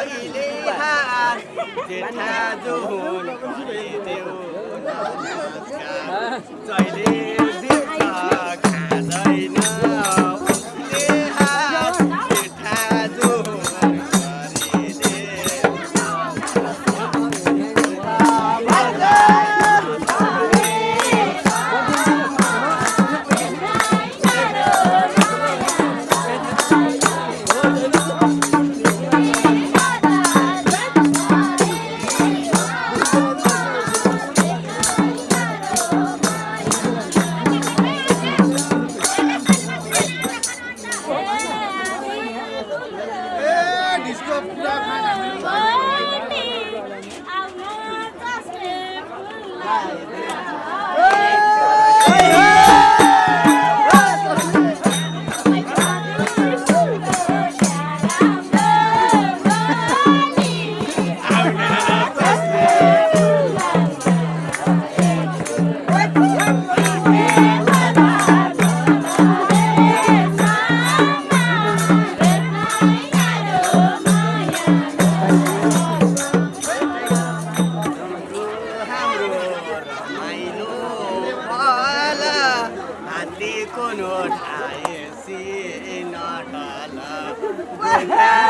कहिले हार जेठा जुन देऊ जहिले Aleluia. Amen.